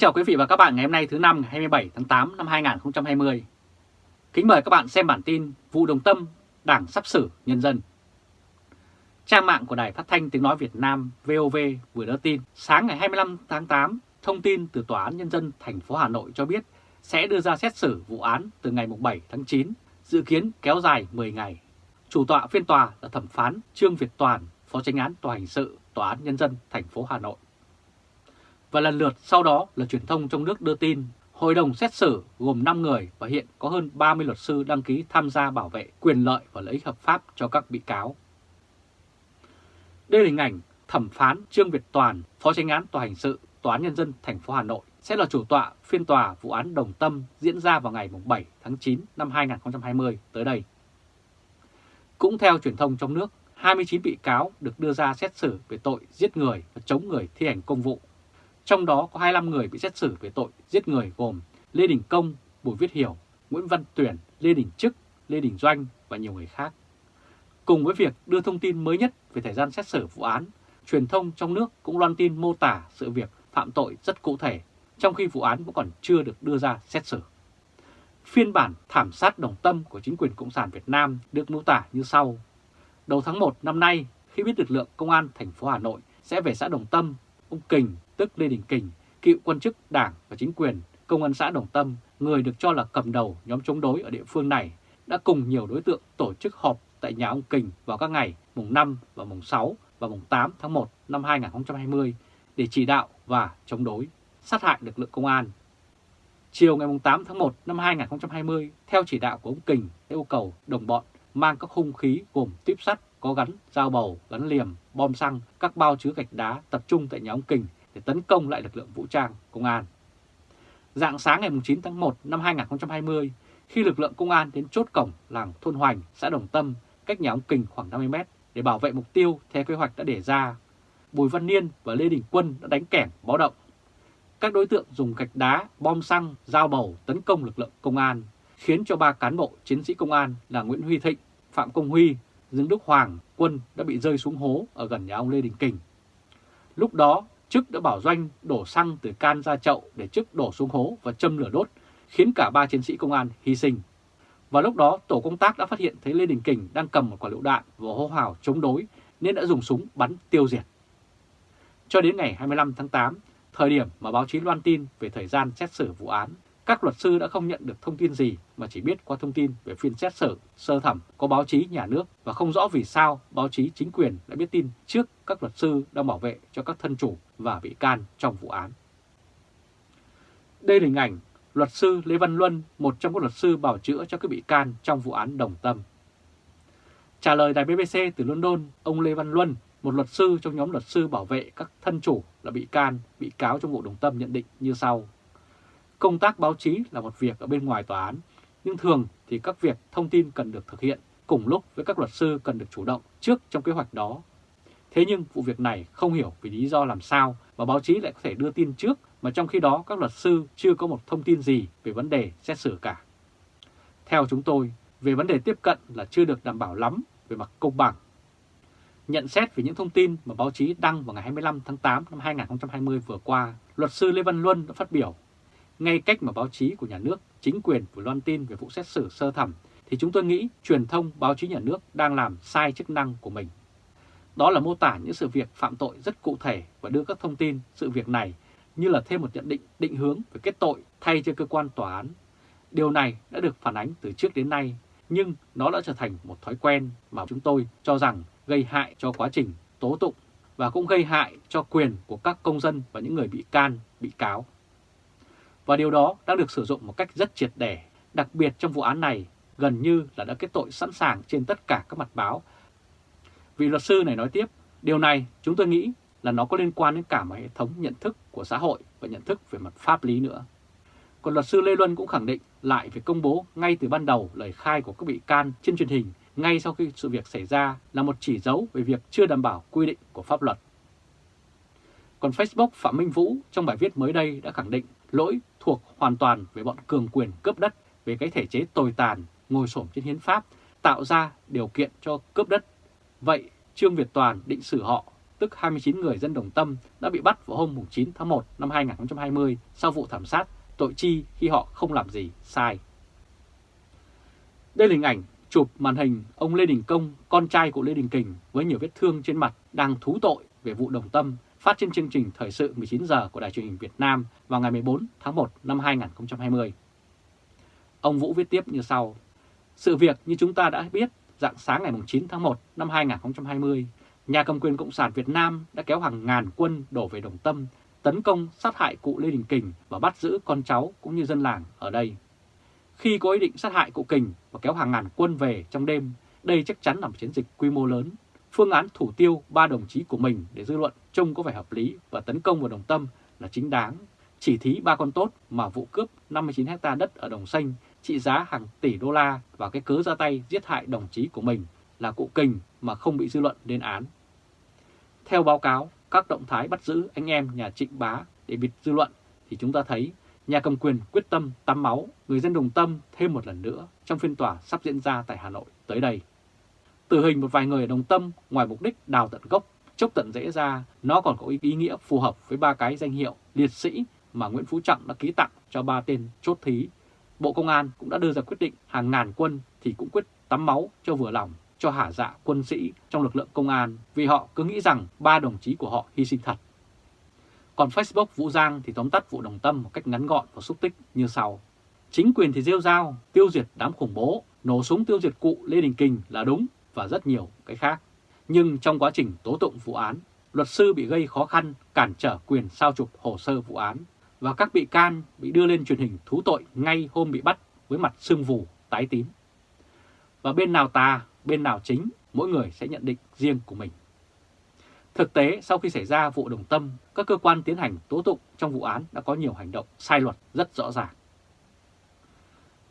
chào quý vị và các bạn ngày hôm nay thứ năm ngày 27 tháng 8 năm 2020. Kính mời các bạn xem bản tin vụ đồng tâm Đảng sắp xử nhân dân. Trang mạng của Đài Phát thanh Tiếng Nói Việt Nam VOV vừa đưa tin sáng ngày 25 tháng 8, thông tin từ Tòa án Nhân dân thành phố Hà Nội cho biết sẽ đưa ra xét xử vụ án từ ngày 7 tháng 9, dự kiến kéo dài 10 ngày. Chủ tọa phiên tòa là thẩm phán Trương Việt Toàn, Phó Chánh án Tòa hình sự Tòa án Nhân dân thành phố Hà Nội. Và lần lượt sau đó là truyền thông trong nước đưa tin Hội đồng xét xử gồm 5 người và hiện có hơn 30 luật sư đăng ký tham gia bảo vệ quyền lợi và lợi ích hợp pháp cho các bị cáo. Đây là hình ảnh thẩm phán Trương Việt Toàn, Phó Chánh án Tòa hình sự Tòa án Nhân dân thành phố Hà Nội sẽ là chủ tọa phiên tòa vụ án Đồng Tâm diễn ra vào ngày 7 tháng 9 năm 2020 tới đây. Cũng theo truyền thông trong nước, 29 bị cáo được đưa ra xét xử về tội giết người và chống người thi hành công vụ. Trong đó có 25 người bị xét xử về tội giết người gồm Lê Đình Công, Bùi Viết Hiểu, Nguyễn Văn Tuyển, Lê Đình Trức, Lê Đình Doanh và nhiều người khác. Cùng với việc đưa thông tin mới nhất về thời gian xét xử vụ án, truyền thông trong nước cũng loan tin mô tả sự việc phạm tội rất cụ thể, trong khi vụ án vẫn còn chưa được đưa ra xét xử. Phiên bản thảm sát đồng tâm của chính quyền Cộng sản Việt Nam được mô tả như sau. Đầu tháng 1 năm nay, khi biết lực lượng công an thành phố Hà Nội sẽ về xã Đồng Tâm, ông Kình, tức Lê Đình Kình, cựu quan chức đảng và chính quyền công an xã Đồng Tâm, người được cho là cầm đầu nhóm chống đối ở địa phương này, đã cùng nhiều đối tượng tổ chức họp tại nhà ông Kình vào các ngày mùng 5 và mùng 6 và mùng 8 tháng 1 năm 2020 để chỉ đạo và chống đối, sát hại lực lượng công an. Chiều ngày 8 tháng 1 năm 2020, theo chỉ đạo của ông Kình yêu cầu đồng bọn mang các hung khí gồm tuyếp sắt có gắn dao bầu, gắn liềm, bom xăng, các bao chứa gạch đá tập trung tại nhà ông Kình để tấn công lại lực lượng vũ trang, công an. Dạng sáng ngày 9 tháng 1 năm 2020, khi lực lượng công an đến chốt cổng làng Thôn Hoành, xã Đồng Tâm, cách nhà ông Kình khoảng 50 mét để bảo vệ mục tiêu theo kế hoạch đã đề ra, Bùi Văn Niên và Lê Đình Quân đã đánh kẻng báo động. Các đối tượng dùng gạch đá, bom xăng, dao bầu tấn công lực lượng công an, khiến cho ba cán bộ chiến sĩ công an là Nguyễn Huy Thịnh, Phạm Công Huy, Dương Đức Hoàng, Quân đã bị rơi xuống hố ở gần nhà ông Lê Đình Kình. Lúc đó, chức đã bảo Doanh đổ xăng từ can ra chậu để chức đổ xuống hố và châm lửa đốt, khiến cả ba chiến sĩ công an hy sinh. Và lúc đó tổ công tác đã phát hiện thấy Lê Đình Kình đang cầm một quả lựu đạn và hô hào chống đối nên đã dùng súng bắn tiêu diệt. Cho đến ngày 25 tháng 8, thời điểm mà báo chí loan tin về thời gian xét xử vụ án, các luật sư đã không nhận được thông tin gì mà chỉ biết qua thông tin về phiên xét xử sơ thẩm có báo chí nhà nước và không rõ vì sao báo chí chính quyền đã biết tin trước các luật sư đang bảo vệ cho các thân chủ và bị can trong vụ án. Đây là hình ảnh luật sư Lê Văn Luân, một trong các luật sư bảo chữa cho các bị can trong vụ án Đồng Tâm. Trả lời đài BBC từ London, ông Lê Văn Luân, một luật sư trong nhóm luật sư bảo vệ các thân chủ là bị can, bị cáo trong vụ Đồng Tâm nhận định như sau. Công tác báo chí là một việc ở bên ngoài tòa án, nhưng thường thì các việc thông tin cần được thực hiện cùng lúc với các luật sư cần được chủ động trước trong kế hoạch đó. Thế nhưng vụ việc này không hiểu vì lý do làm sao mà báo chí lại có thể đưa tin trước mà trong khi đó các luật sư chưa có một thông tin gì về vấn đề xét xử cả. Theo chúng tôi, về vấn đề tiếp cận là chưa được đảm bảo lắm về mặt công bằng. Nhận xét về những thông tin mà báo chí đăng vào ngày 25 tháng 8 năm 2020 vừa qua, luật sư Lê Văn Luân đã phát biểu ngay cách mà báo chí của nhà nước, chính quyền vừa loan tin về vụ xét xử sơ thẩm thì chúng tôi nghĩ truyền thông báo chí nhà nước đang làm sai chức năng của mình. Đó là mô tả những sự việc phạm tội rất cụ thể và đưa các thông tin sự việc này như là thêm một nhận định định hướng về kết tội thay cho cơ quan tòa án. Điều này đã được phản ánh từ trước đến nay, nhưng nó đã trở thành một thói quen mà chúng tôi cho rằng gây hại cho quá trình tố tụng và cũng gây hại cho quyền của các công dân và những người bị can, bị cáo. Và điều đó đang được sử dụng một cách rất triệt để, đặc biệt trong vụ án này gần như là đã kết tội sẵn sàng trên tất cả các mặt báo. Vị luật sư này nói tiếp, điều này chúng tôi nghĩ là nó có liên quan đến cả một hệ thống nhận thức của xã hội và nhận thức về mặt pháp lý nữa. Còn luật sư Lê Luân cũng khẳng định lại việc công bố ngay từ ban đầu lời khai của các bị can trên truyền hình ngay sau khi sự việc xảy ra là một chỉ dấu về việc chưa đảm bảo quy định của pháp luật. Còn Facebook Phạm Minh Vũ trong bài viết mới đây đã khẳng định lỗi thuộc hoàn toàn về bọn cường quyền cướp đất về cái thể chế tồi tàn, ngồi xổm trên hiến pháp, tạo ra điều kiện cho cướp đất. Vậy Trương Việt Toàn định xử họ tức 29 người dân Đồng Tâm, đã bị bắt vào hôm 9 tháng 1 năm 2020 sau vụ thảm sát tội chi khi họ không làm gì sai. Đây là hình ảnh chụp màn hình ông Lê Đình Công, con trai của Lê Đình Kình với nhiều vết thương trên mặt đang thú tội về vụ Đồng Tâm phát trên chương trình Thời sự 19 giờ của Đài truyền hình Việt Nam vào ngày 14 tháng 1 năm 2020. Ông Vũ viết tiếp như sau. Sự việc như chúng ta đã biết, dạng sáng ngày 9 tháng 1 năm 2020, nhà cầm quyền Cộng sản Việt Nam đã kéo hàng ngàn quân đổ về Đồng Tâm, tấn công sát hại cụ Lê Đình Kình và bắt giữ con cháu cũng như dân làng ở đây. Khi có ý định sát hại cụ Kình và kéo hàng ngàn quân về trong đêm, đây chắc chắn là một chiến dịch quy mô lớn. Phương án thủ tiêu ba đồng chí của mình để dư luận trông có vẻ hợp lý và tấn công vào Đồng Tâm là chính đáng. Chỉ thí ba con tốt mà vụ cướp 59 hecta đất ở Đồng Xanh trị giá hàng tỷ đô la và cái cớ ra tay giết hại đồng chí của mình là cụ Kình mà không bị dư luận lên án. Theo báo cáo, các động thái bắt giữ anh em nhà Trịnh Bá để bịt dư luận thì chúng ta thấy nhà cầm quyền quyết tâm tắm máu người dân đồng tâm thêm một lần nữa trong phiên tòa sắp diễn ra tại Hà Nội tới đây. Tử hình một vài người ở đồng tâm ngoài mục đích đào tận gốc, chốc tận dễ ra, nó còn có ý nghĩa phù hợp với ba cái danh hiệu liệt sĩ mà Nguyễn Phú Trọng đã ký tặng cho ba tên chốt thí. Bộ Công an cũng đã đưa ra quyết định hàng ngàn quân thì cũng quyết tắm máu cho vừa lòng cho hả dạ quân sĩ trong lực lượng công an vì họ cứ nghĩ rằng ba đồng chí của họ hy sinh thật. Còn Facebook Vũ Giang thì tóm tắt vụ đồng tâm một cách ngắn gọn và xúc tích như sau. Chính quyền thì rêu rao, tiêu diệt đám khủng bố, nổ súng tiêu diệt cụ Lê Đình Kình là đúng và rất nhiều cái khác. Nhưng trong quá trình tố tụng vụ án, luật sư bị gây khó khăn cản trở quyền sao chụp hồ sơ vụ án và các bị can bị đưa lên truyền hình thú tội ngay hôm bị bắt với mặt sưng vù, tái tím. Và bên nào tà, bên nào chính, mỗi người sẽ nhận định riêng của mình. Thực tế, sau khi xảy ra vụ đồng tâm, các cơ quan tiến hành tố tụng trong vụ án đã có nhiều hành động sai luật rất rõ ràng.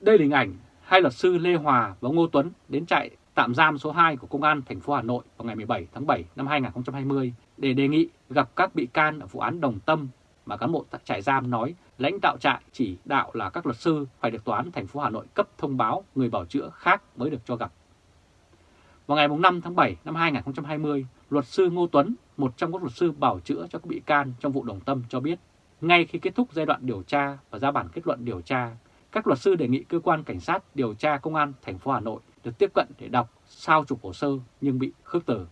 Đây là hình ảnh hai luật sư Lê Hòa và Ngô Tuấn đến trại tạm giam số 2 của Công an thành phố Hà Nội vào ngày 17 tháng 7 năm 2020 để đề nghị gặp các bị can ở vụ án đồng tâm mà cán bộ tại trại giam nói lãnh đạo trại chỉ đạo là các luật sư phải được tòa án thành phố Hà Nội cấp thông báo người bảo chữa khác mới được cho gặp. Vào ngày 5 tháng 7 năm 2020, luật sư Ngô Tuấn, một trong các luật sư bảo chữa cho các bị can trong vụ đồng tâm cho biết, ngay khi kết thúc giai đoạn điều tra và ra bản kết luận điều tra, các luật sư đề nghị cơ quan cảnh sát điều tra công an thành phố Hà Nội được tiếp cận để đọc sao chụp hồ sơ nhưng bị khước từ.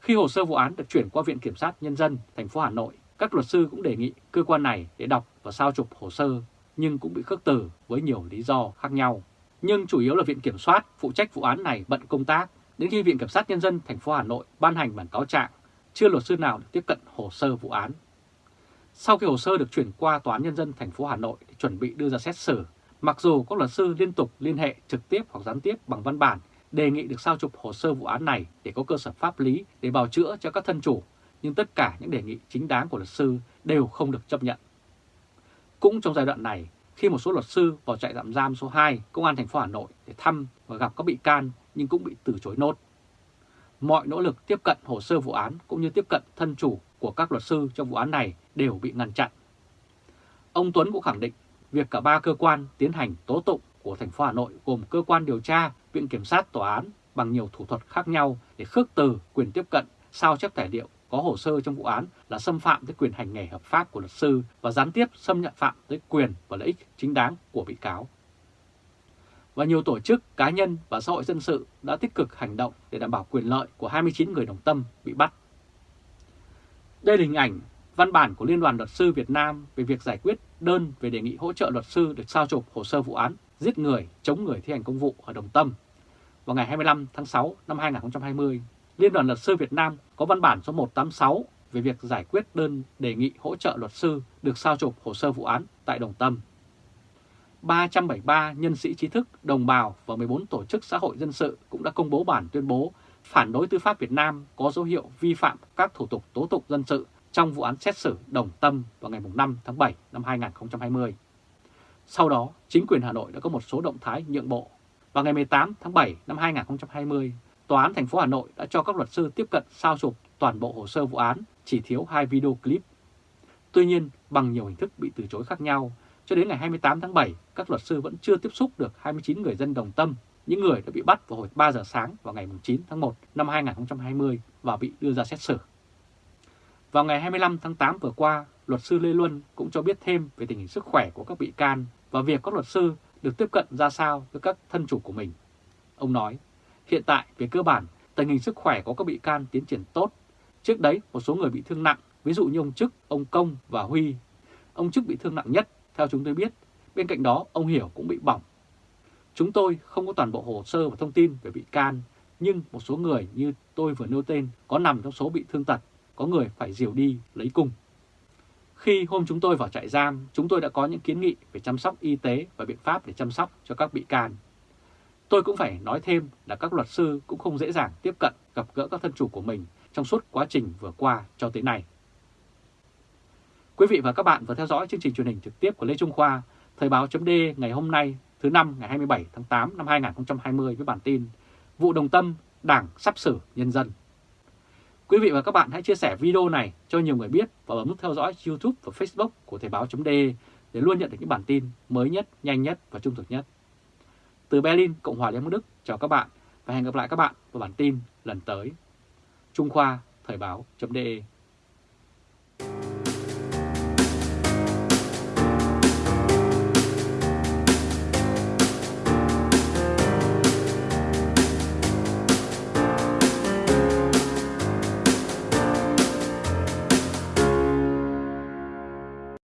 Khi hồ sơ vụ án được chuyển qua Viện Kiểm sát Nhân dân thành phố Hà Nội, các luật sư cũng đề nghị cơ quan này để đọc và sao chụp hồ sơ nhưng cũng bị khước từ với nhiều lý do khác nhau. Nhưng chủ yếu là Viện Kiểm soát phụ trách vụ án này bận công tác đến khi Viện Kiểm sát Nhân dân thành phố Hà Nội ban hành bản cáo trạng, chưa luật sư nào được tiếp cận hồ sơ vụ án. Sau khi hồ sơ được chuyển qua Tòa án Nhân dân thành phố Hà Nội để chuẩn bị đưa ra xét xử, mặc dù các luật sư liên tục liên hệ trực tiếp hoặc gián tiếp bằng văn bản đề nghị được sao chụp hồ sơ vụ án này để có cơ sở pháp lý để bào chữa cho các thân chủ, nhưng tất cả những đề nghị chính đáng của luật sư đều không được chấp nhận. Cũng trong giai đoạn này, khi một số luật sư vào trại tạm giam số 2 Công an thành phố Hà Nội để thăm và gặp các bị can nhưng cũng bị từ chối nốt. Mọi nỗ lực tiếp cận hồ sơ vụ án cũng như tiếp cận thân chủ của các luật sư trong vụ án này đều bị ngăn chặn. Ông Tuấn cũng khẳng định việc cả ba cơ quan tiến hành tố tụng của thành phố Hà Nội gồm cơ quan điều tra, viện kiểm sát, tòa án bằng nhiều thủ thuật khác nhau để khước từ quyền tiếp cận, sao chép tài liệu có hồ sơ trong vụ án là xâm phạm tới quyền hành nghề hợp pháp của luật sư và gián tiếp xâm nhận phạm tới quyền và lợi ích chính đáng của bị cáo. Và nhiều tổ chức, cá nhân và xã hội dân sự đã tích cực hành động để đảm bảo quyền lợi của 29 người đồng tâm bị bắt. Đây là hình ảnh văn bản của Liên đoàn Luật sư Việt Nam về việc giải quyết đơn về đề nghị hỗ trợ luật sư được sao chụp hồ sơ vụ án giết người, chống người thi hành công vụ ở Đồng Tâm. Vào ngày 25 tháng 6 năm 2020, Liên đoàn Luật sư Việt Nam có văn bản số 186 về việc giải quyết đơn đề nghị hỗ trợ luật sư được sao chụp hồ sơ vụ án tại Đồng Tâm. 373 nhân sĩ trí thức, đồng bào và 14 tổ chức xã hội dân sự cũng đã công bố bản tuyên bố phản đối tư pháp Việt Nam có dấu hiệu vi phạm các thủ tục tố tụng dân sự trong vụ án xét xử Đồng Tâm vào ngày 5 tháng 7 năm 2020. Sau đó, chính quyền Hà Nội đã có một số động thái nhượng bộ. Vào ngày 18 tháng 7 năm 2020, Tòa án thành phố Hà Nội đã cho các luật sư tiếp cận sao chụp toàn bộ hồ sơ vụ án, chỉ thiếu hai video clip. Tuy nhiên, bằng nhiều hình thức bị từ chối khác nhau, cho đến ngày 28 tháng 7, các luật sư vẫn chưa tiếp xúc được 29 người dân đồng tâm, những người đã bị bắt vào hồi 3 giờ sáng vào ngày 9 tháng 1 năm 2020 và bị đưa ra xét xử. Vào ngày 25 tháng 8 vừa qua, luật sư Lê Luân cũng cho biết thêm về tình hình sức khỏe của các bị can và việc các luật sư được tiếp cận ra sao với các thân chủ của mình. Ông nói, hiện tại về cơ bản, tình hình sức khỏe của các bị can tiến triển tốt. Trước đấy, một số người bị thương nặng, ví dụ như ông Trức, ông Công và Huy. Ông Trức bị thương nặng nhất, theo chúng tôi biết. Bên cạnh đó, ông Hiểu cũng bị bỏng. Chúng tôi không có toàn bộ hồ sơ và thông tin về bị can, nhưng một số người như tôi vừa nêu tên có nằm trong số bị thương tật, có người phải diều đi lấy cung. Khi hôm chúng tôi vào trại giam, chúng tôi đã có những kiến nghị về chăm sóc y tế và biện pháp để chăm sóc cho các bị can. Tôi cũng phải nói thêm là các luật sư cũng không dễ dàng tiếp cận gặp gỡ các thân chủ của mình trong suốt quá trình vừa qua cho tới nay. Quý vị và các bạn vừa theo dõi chương trình truyền hình trực tiếp của Lê Trung Khoa, Thời báo chấm ngày hôm nay thứ năm ngày 27 tháng 8 năm 2020 với bản tin Vụ Đồng Tâm, Đảng sắp xử nhân dân. Quý vị và các bạn hãy chia sẻ video này cho nhiều người biết và bấm nút theo dõi YouTube và Facebook của Thời báo.de để luôn nhận được những bản tin mới nhất, nhanh nhất và trung thực nhất. Từ Berlin, Cộng hòa Liên bang Đức, chào các bạn và hẹn gặp lại các bạn vào bản tin lần tới. Trung Khoa, Thời báo.de